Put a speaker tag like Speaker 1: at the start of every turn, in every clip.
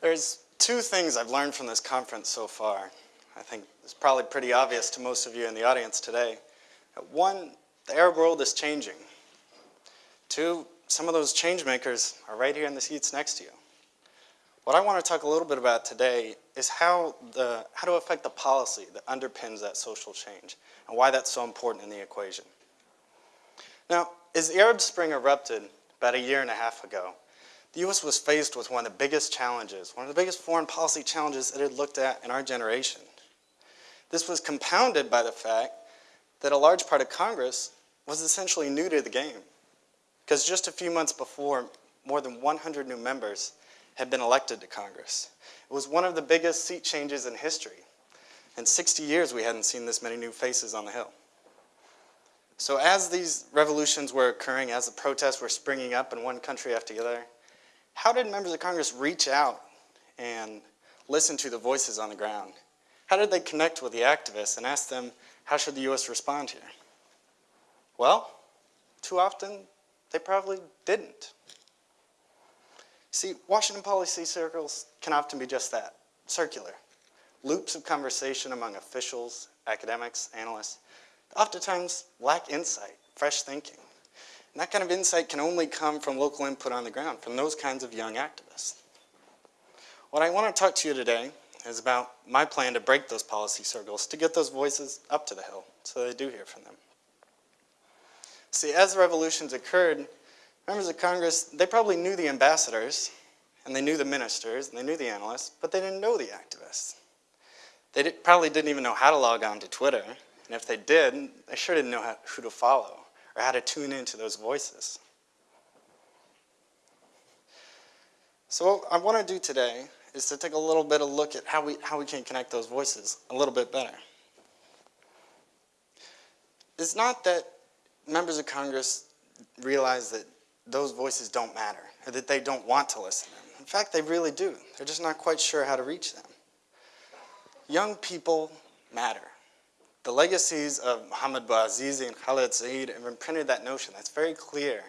Speaker 1: There's two things I've learned from this conference so far. I think it's probably pretty obvious to most of you in the audience today. One, the Arab world is changing. Two, some of those change makers are right here in the seats next to you. What I want to talk a little bit about today is how, the, how to affect the policy that underpins that social change and why that's so important in the equation. Now, as the Arab Spring erupted about a year and a half ago, the U.S. was faced with one of the biggest challenges, one of the biggest foreign policy challenges it had looked at in our generation. This was compounded by the fact that a large part of Congress was essentially new to the game. Because just a few months before, more than 100 new members had been elected to Congress. It was one of the biggest seat changes in history. In 60 years, we hadn't seen this many new faces on the Hill. So as these revolutions were occurring, as the protests were springing up in one country after the other, how did members of Congress reach out and listen to the voices on the ground? How did they connect with the activists and ask them, how should the U.S. respond here? Well, too often, they probably didn't. See, Washington policy circles can often be just that, circular. Loops of conversation among officials, academics, analysts, oftentimes lack insight, fresh thinking. And that kind of insight can only come from local input on the ground, from those kinds of young activists. What I want to talk to you today is about my plan to break those policy circles, to get those voices up to the hill, so they do hear from them. See, as revolutions occurred, members of Congress, they probably knew the ambassadors, and they knew the ministers, and they knew the analysts, but they didn't know the activists. They did, probably didn't even know how to log on to Twitter, and if they did, they sure didn't know how, who to follow or how to tune into those voices. So what I want to do today is to take a little bit of look at how we, how we can connect those voices a little bit better. It's not that members of Congress realize that those voices don't matter, or that they don't want to listen to them. In fact, they really do. They're just not quite sure how to reach them. Young people matter. The legacies of Mohamed Bouazizi and Khaled Said have imprinted that notion. That's very clear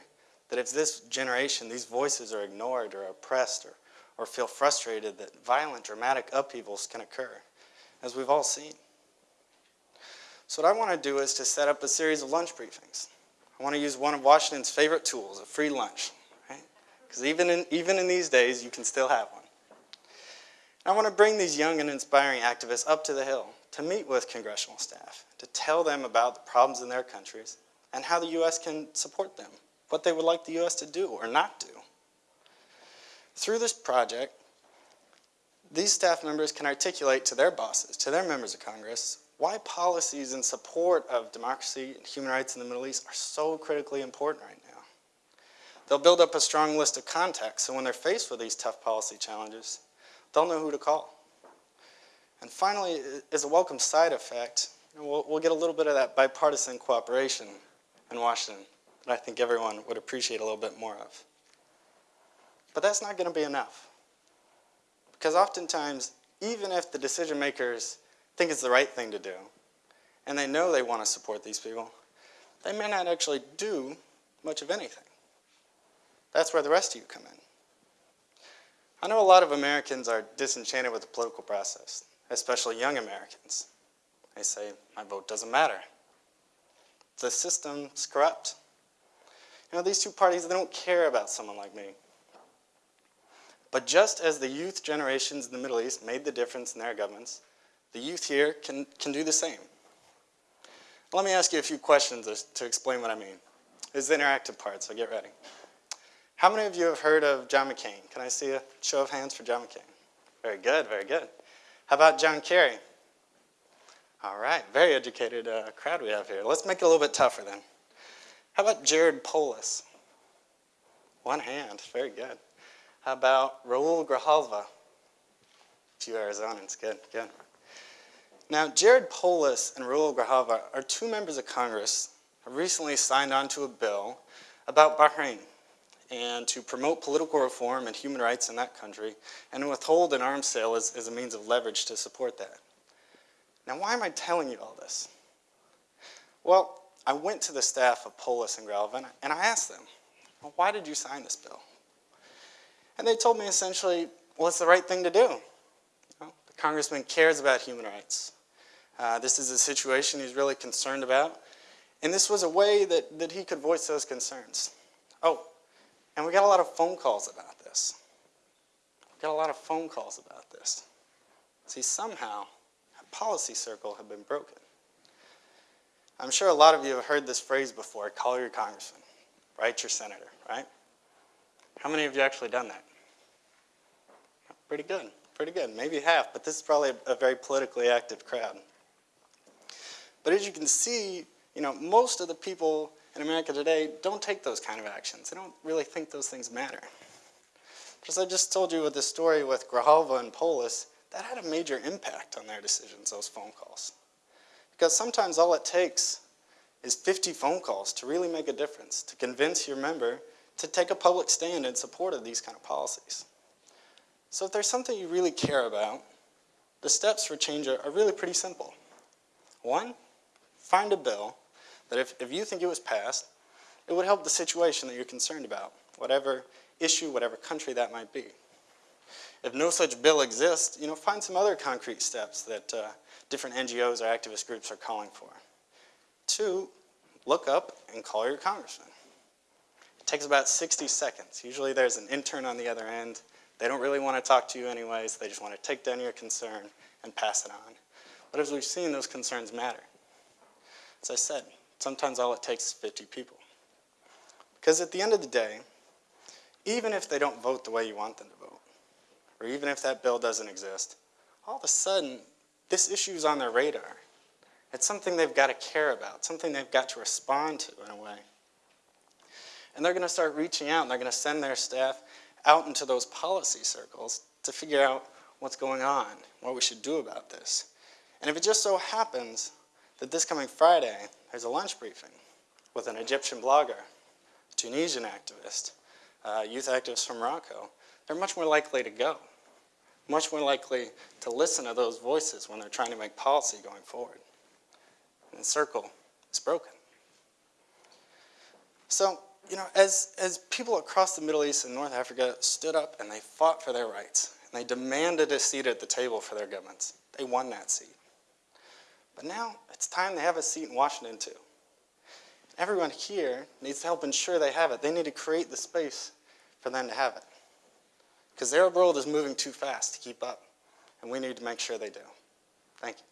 Speaker 1: that if this generation, these voices are ignored or oppressed or, or feel frustrated, that violent, dramatic upheavals can occur, as we've all seen. So what I want to do is to set up a series of lunch briefings. I want to use one of Washington's favorite tools, a free lunch, right? Because even in, even in these days, you can still have one. I want to bring these young and inspiring activists up to the Hill to meet with congressional staff, to tell them about the problems in their countries and how the U.S. can support them, what they would like the U.S. to do or not do. Through this project, these staff members can articulate to their bosses, to their members of Congress, why policies in support of democracy and human rights in the Middle East are so critically important right now. They'll build up a strong list of contacts, so when they're faced with these tough policy challenges, they'll know who to call. And finally, as a welcome side effect, we'll, we'll get a little bit of that bipartisan cooperation in Washington that I think everyone would appreciate a little bit more of. But that's not going to be enough. Because oftentimes, even if the decision makers think it's the right thing to do, and they know they want to support these people, they may not actually do much of anything. That's where the rest of you come in. I know a lot of Americans are disenchanted with the political process especially young Americans. They say, my vote doesn't matter. The system's corrupt. You know, these two parties, they don't care about someone like me. But just as the youth generations in the Middle East made the difference in their governments, the youth here can, can do the same. Let me ask you a few questions to explain what I mean. It's the interactive part, so get ready. How many of you have heard of John McCain? Can I see a show of hands for John McCain? Very good, very good. How about John Kerry? All right, very educated uh, crowd we have here. Let's make it a little bit tougher then. How about Jared Polis? One hand, very good. How about Raul Grijalva? Two Arizonans, good, good. Now, Jared Polis and Raul Grijalva are two members of Congress who recently signed on to a bill about Bahrain and to promote political reform and human rights in that country and withhold an arms sale as, as a means of leverage to support that. Now, why am I telling you all this? Well, I went to the staff of Polis and Grijalva and I asked them, well, why did you sign this bill? And they told me essentially, well, it's the right thing to do. The congressman cares about human rights. Uh, this is a situation he's really concerned about. And this was a way that, that he could voice those concerns. Oh, and we got a lot of phone calls about this. We got a lot of phone calls about this. See, somehow, a policy circle had been broken. I'm sure a lot of you have heard this phrase before, call your congressman, write your senator, right? How many of you actually done that? Pretty good, pretty good, maybe half, but this is probably a, a very politically active crowd. But as you can see, you know, most of the people in America today don't take those kind of actions. They don't really think those things matter. As I just told you with the story with Grijalva and Polis, that had a major impact on their decisions, those phone calls. Because sometimes all it takes is 50 phone calls to really make a difference, to convince your member to take a public stand in support of these kind of policies. So if there's something you really care about, the steps for change are, are really pretty simple. One, find a bill that if, if you think it was passed, it would help the situation that you're concerned about, whatever issue, whatever country that might be. If no such bill exists, you know, find some other concrete steps that uh, different NGOs or activist groups are calling for. Two, look up and call your congressman. It takes about 60 seconds. Usually there's an intern on the other end. They don't really want to talk to you anyways. They just want to take down your concern and pass it on. But as we've seen, those concerns matter. As I said, sometimes all it takes is 50 people. Because at the end of the day, even if they don't vote the way you want them to vote, or even if that bill doesn't exist, all of a sudden, this issue is on their radar. It's something they've got to care about, something they've got to respond to in a way. And they're going to start reaching out and they're going to send their staff out into those policy circles to figure out what's going on, what we should do about this. And if it just so happens that this coming Friday, there's a lunch briefing with an Egyptian blogger, Tunisian activist, uh, youth activists from Morocco, they're much more likely to go, much more likely to listen to those voices when they're trying to make policy going forward. And the circle is broken. So, you know, as, as people across the Middle East and North Africa stood up and they fought for their rights, and they demanded a seat at the table for their governments, they won that seat. But now it's time they have a seat in Washington too. Everyone here needs to help ensure they have it. They need to create the space for them to have it. Because their world is moving too fast to keep up, and we need to make sure they do. Thank you.